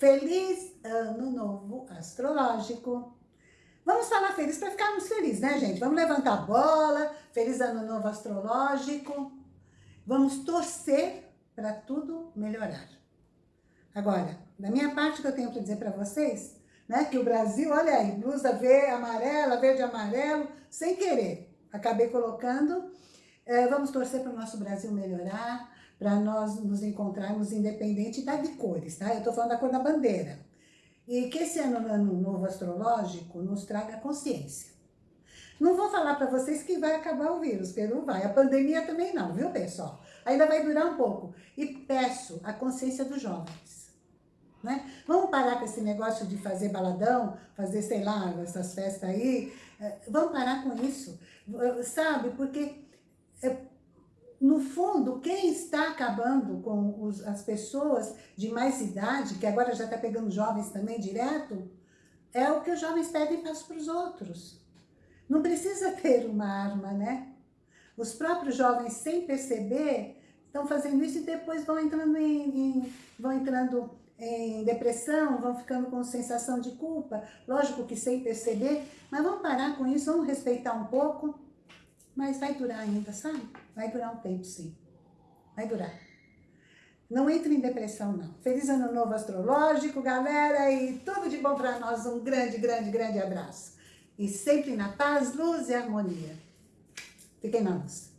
Feliz Ano Novo Astrológico! Vamos falar feliz para ficarmos felizes, né, gente? Vamos levantar a bola, feliz Ano Novo Astrológico. Vamos torcer para tudo melhorar. Agora, da minha parte que eu tenho para dizer para vocês, né, que o Brasil, olha aí, blusa verde, amarela, verde amarelo, sem querer. Acabei colocando, é, vamos torcer para o nosso Brasil melhorar, para nós nos encontrarmos independente da de cores, tá? Eu estou falando da cor da bandeira. E que esse ano, ano novo astrológico nos traga consciência. Não vou falar para vocês que vai acabar o vírus, porque não vai. A pandemia também não, viu, pessoal? Ainda vai durar um pouco. E peço a consciência dos jovens. Né? Vamos parar com esse negócio de fazer baladão, fazer, sei lá, essas festas aí. É, vamos parar com isso, sabe? Porque no fundo, quem está acabando com os, as pessoas de mais idade, que agora já está pegando jovens também direto, é o que os jovens pedem para os outros. Não precisa ter uma arma, né? Os próprios jovens, sem perceber, estão fazendo isso e depois vão entrando em, em, vão entrando em depressão, vão ficando com sensação de culpa, lógico que sem perceber, mas vamos parar com isso, vamos respeitar um pouco, mas vai durar ainda, sabe? Vai durar um tempo, sim. Vai durar. Não entre em depressão, não. Feliz Ano Novo Astrológico, galera, e tudo de bom para nós. Um grande, grande, grande abraço. E sempre na paz, luz e harmonia. Fiquem na luz.